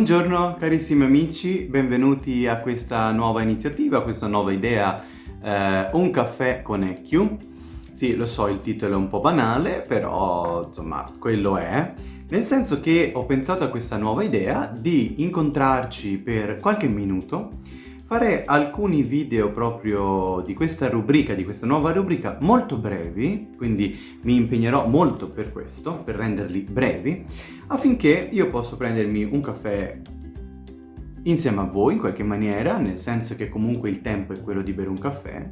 Buongiorno carissimi amici, benvenuti a questa nuova iniziativa, a questa nuova idea eh, Un caffè con EQ. Sì, lo so, il titolo è un po' banale, però insomma quello è. Nel senso che ho pensato a questa nuova idea di incontrarci per qualche minuto fare alcuni video proprio di questa rubrica, di questa nuova rubrica, molto brevi, quindi mi impegnerò molto per questo, per renderli brevi, affinché io possa prendermi un caffè insieme a voi in qualche maniera, nel senso che comunque il tempo è quello di bere un caffè,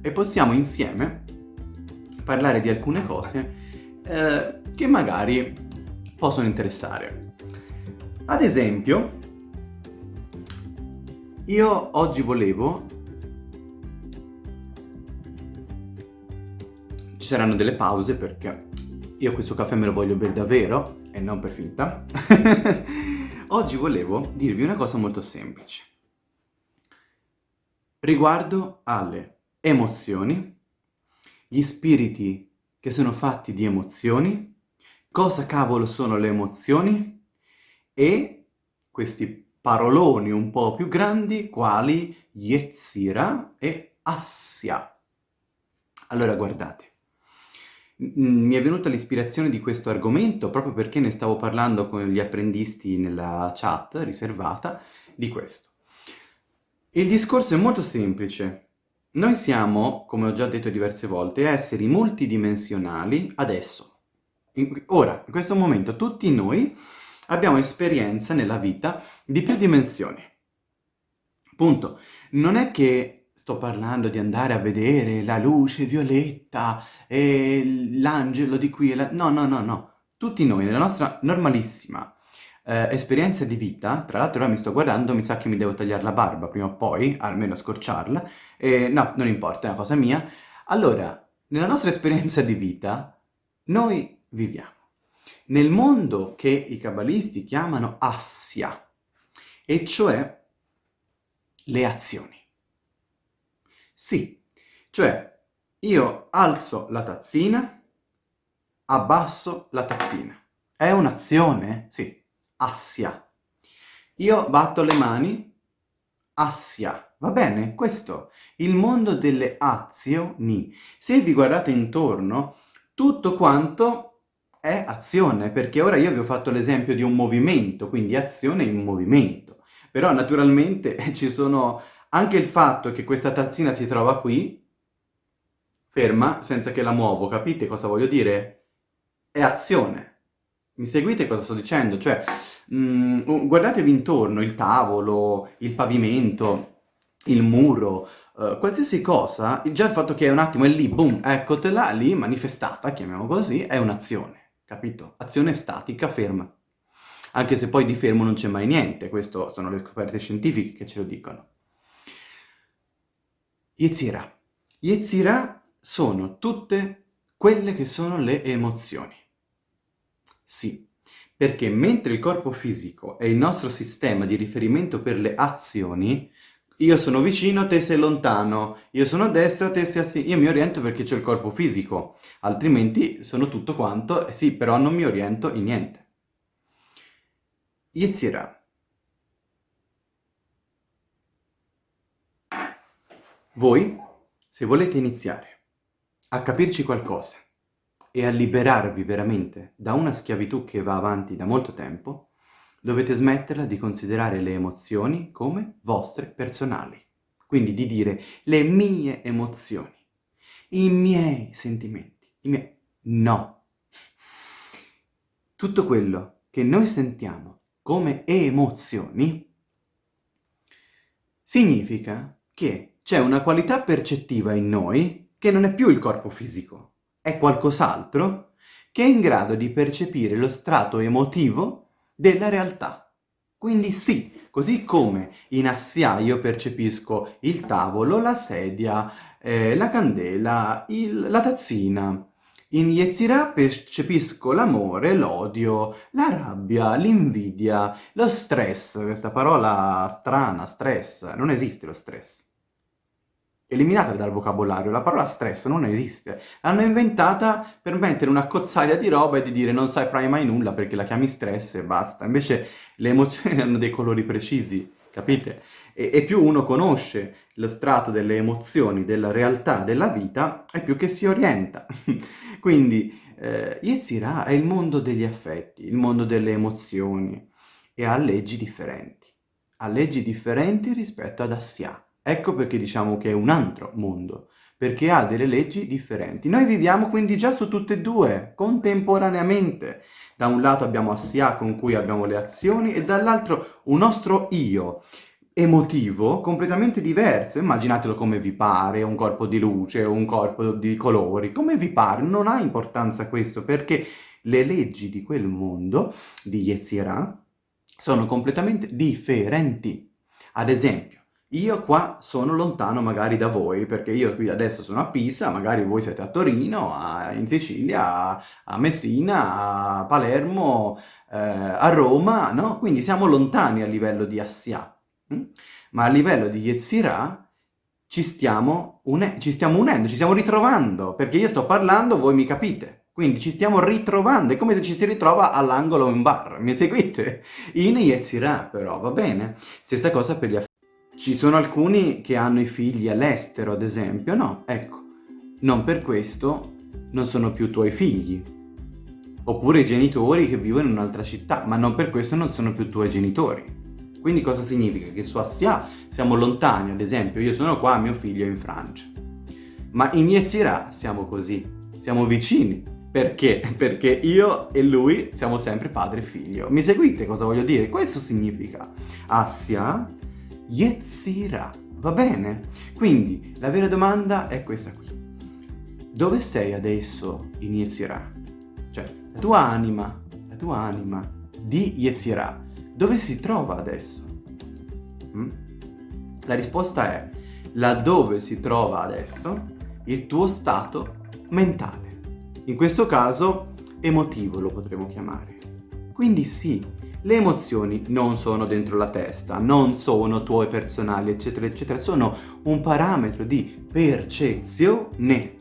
e possiamo insieme parlare di alcune cose eh, che magari possono interessare. Ad esempio, io oggi volevo... Ci saranno delle pause perché io questo caffè me lo voglio bere davvero e non per finta. oggi volevo dirvi una cosa molto semplice. Riguardo alle emozioni, gli spiriti che sono fatti di emozioni cosa cavolo sono le emozioni e questi paroloni un po' più grandi quali Yetzira e Assia. Allora guardate, mi è venuta l'ispirazione di questo argomento proprio perché ne stavo parlando con gli apprendisti nella chat riservata di questo. Il discorso è molto semplice. Noi siamo, come ho già detto diverse volte, esseri multidimensionali adesso, in, ora, in questo momento, tutti noi abbiamo esperienza nella vita di più dimensioni. Punto. Non è che sto parlando di andare a vedere la luce violetta e l'angelo di qui e la... No, no, no, no. Tutti noi, nella nostra normalissima eh, esperienza di vita, tra l'altro ora mi sto guardando, mi sa che mi devo tagliare la barba prima o poi, almeno scorciarla, e no, non importa, è una cosa mia. Allora, nella nostra esperienza di vita, noi viviamo. Nel mondo che i cabalisti chiamano assia, e cioè le azioni. Sì, cioè io alzo la tazzina, abbasso la tazzina. È un'azione? Sì, assia. Io batto le mani, assia. Va bene? Questo, il mondo delle azioni. Se vi guardate intorno, tutto quanto è azione, perché ora io vi ho fatto l'esempio di un movimento, quindi azione in movimento. Però naturalmente ci sono anche il fatto che questa tazzina si trova qui, ferma, senza che la muovo, capite cosa voglio dire? È azione. Mi seguite cosa sto dicendo? Cioè, mh, mm, guardatevi intorno, il tavolo, il pavimento, il muro, uh, qualsiasi cosa, già il fatto che è un attimo è lì, boom, eccotela, lì manifestata, chiamiamo così, è un'azione capito? Azione statica, ferma. Anche se poi di fermo non c'è mai niente, questo sono le scoperte scientifiche che ce lo dicono. Yetzira. Yetzira sono tutte quelle che sono le emozioni. Sì, perché mentre il corpo fisico è il nostro sistema di riferimento per le azioni, io sono vicino, te sei lontano, io sono a destra, te sei a sinistra, io mi oriento perché c'è il corpo fisico, altrimenti sono tutto quanto, eh sì, però non mi oriento in niente. Yetzirah. Voi, se volete iniziare a capirci qualcosa e a liberarvi veramente da una schiavitù che va avanti da molto tempo, dovete smetterla di considerare le emozioni come vostre personali. Quindi di dire le mie emozioni, i miei sentimenti, i miei... No. Tutto quello che noi sentiamo come emozioni significa che c'è una qualità percettiva in noi che non è più il corpo fisico, è qualcos'altro che è in grado di percepire lo strato emotivo della realtà. Quindi sì, così come in Assia io percepisco il tavolo, la sedia, eh, la candela, il, la tazzina, in Yetzirah percepisco l'amore, l'odio, la rabbia, l'invidia, lo stress, questa parola strana, stress, non esiste lo stress. Eliminatela dal vocabolario, la parola stress non esiste. L'hanno inventata per mettere una cozzaglia di roba e di dire non saprai mai nulla perché la chiami stress e basta. Invece le emozioni hanno dei colori precisi, capite? E, e più uno conosce lo strato delle emozioni, della realtà, della vita, e più che si orienta. Quindi eh, Yetzirah è il mondo degli affetti, il mondo delle emozioni e ha leggi differenti. Ha leggi differenti rispetto ad Assia. Ecco perché diciamo che è un altro mondo, perché ha delle leggi differenti. Noi viviamo quindi già su tutte e due, contemporaneamente. Da un lato abbiamo Assia con cui abbiamo le azioni e dall'altro un nostro io emotivo completamente diverso. Immaginatelo come vi pare, un corpo di luce, un corpo di colori, come vi pare. Non ha importanza questo perché le leggi di quel mondo, di Yetzirah, sono completamente differenti. Ad esempio, io qua sono lontano magari da voi, perché io qui adesso sono a Pisa, magari voi siete a Torino, a, in Sicilia, a, a, Messina, a Palermo, eh, a Roma, no? Quindi siamo lontani a livello di Assia. Hm? Ma a livello di Yetzirah ci stiamo, ci stiamo unendo, ci stiamo ritrovando, perché io sto parlando, voi mi capite. Quindi ci stiamo ritrovando, è come se ci si ritrova all'angolo in bar, mi seguite? In Yetzirah però, va bene? Stessa cosa per gli affari. Ci sono alcuni che hanno i figli all'estero, ad esempio. No, ecco, non per questo non sono più tuoi figli. Oppure i genitori che vivono in un'altra città, ma non per questo non sono più tuoi genitori. Quindi cosa significa? Che su Assia siamo lontani, ad esempio, io sono qua, mio figlio è in Francia. Ma in Yetzirah siamo così, siamo vicini. Perché? Perché io e lui siamo sempre padre e figlio. Mi seguite cosa voglio dire? Questo significa Assia Yetzira. Va bene? Quindi la vera domanda è questa qui. Dove sei adesso in Yetzirah? Cioè, la tua anima, la tua anima di Yetzirah, dove si trova adesso? Mm? La risposta è laddove si trova adesso il tuo stato mentale. In questo caso emotivo lo potremmo chiamare. Quindi sì, le emozioni non sono dentro la testa, non sono tuoi personali, eccetera, eccetera, sono un parametro di percezione.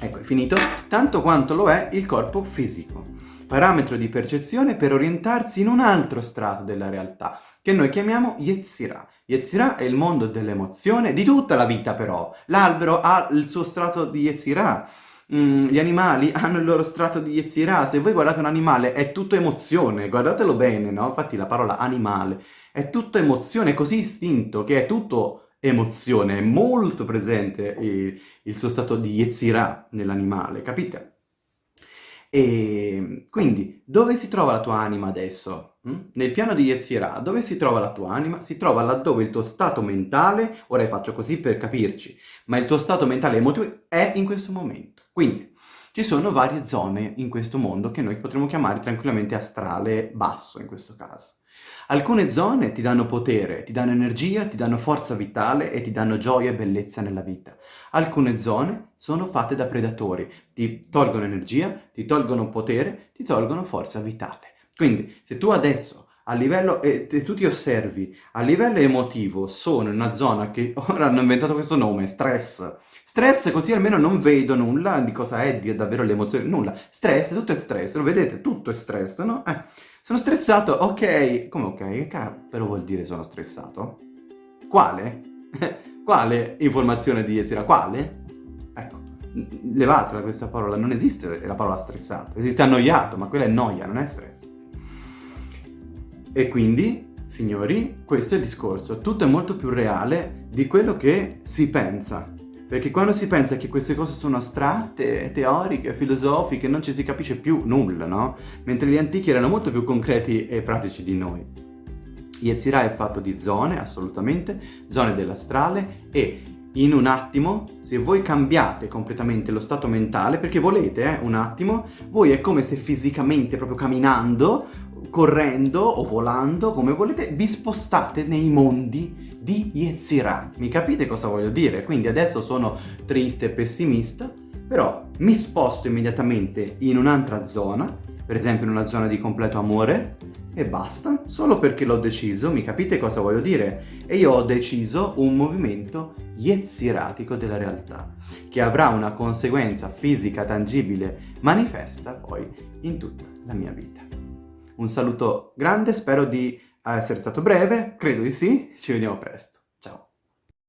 Ecco, è finito. Tanto quanto lo è il corpo fisico. Parametro di percezione per orientarsi in un altro strato della realtà, che noi chiamiamo Yetzirah. Yetzirah è il mondo dell'emozione, di tutta la vita però. L'albero ha il suo strato di Yetzirah mm, gli animali hanno il loro strato di Yetzirah, se voi guardate un animale è tutto emozione, guardatelo bene, no? Infatti la parola animale è tutto emozione, è così istinto che è tutto emozione, è molto presente il, il suo stato di Yetzirah nell'animale, capite? E quindi, dove si trova la tua anima adesso? Mm? Nel piano di Yetzirah, dove si trova la tua anima? Si trova laddove il tuo stato mentale, ora faccio così per capirci, ma il tuo stato mentale emotivo è in questo momento. Quindi ci sono varie zone in questo mondo che noi potremmo chiamare tranquillamente astrale basso in questo caso. Alcune zone ti danno potere, ti danno energia, ti danno forza vitale e ti danno gioia e bellezza nella vita. Alcune zone sono fatte da predatori, ti tolgono energia, ti tolgono potere, ti tolgono forza vitale. Quindi se tu adesso a livello, e tu ti osservi, a livello emotivo sono in una zona che ora hanno inventato questo nome, stress, Stress così almeno non vedo nulla di cosa è di davvero l'emozione, nulla. Stress, tutto è stress, lo vedete? Tutto è stress, no? Eh, sono stressato, ok. Come ok? Che cavolo vuol dire sono stressato? Quale? Quale informazione di Ezira? Quale? Ecco, levatela questa parola, non esiste la parola stressato, esiste annoiato, ma quella è noia, non è stress. E quindi, signori, questo è il discorso. Tutto è molto più reale di quello che si pensa. Perché quando si pensa che queste cose sono astratte, teoriche, filosofiche, non ci si capisce più nulla, no? Mentre gli antichi erano molto più concreti e pratici di noi. Yetzirah è fatto di zone, assolutamente, zone dell'astrale e in un attimo, se voi cambiate completamente lo stato mentale, perché volete, eh, un attimo, voi è come se fisicamente, proprio camminando, correndo o volando, come volete, vi spostate nei mondi di Yetzirah. Mi capite cosa voglio dire? Quindi adesso sono triste e pessimista, però mi sposto immediatamente in un'altra zona, per esempio in una zona di completo amore, e basta, solo perché l'ho deciso, mi capite cosa voglio dire? E io ho deciso un movimento yetziratico della realtà, che avrà una conseguenza fisica tangibile, manifesta poi in tutta la mia vita. Un saluto grande, spero di essere stato breve, credo di sì, ci vediamo presto.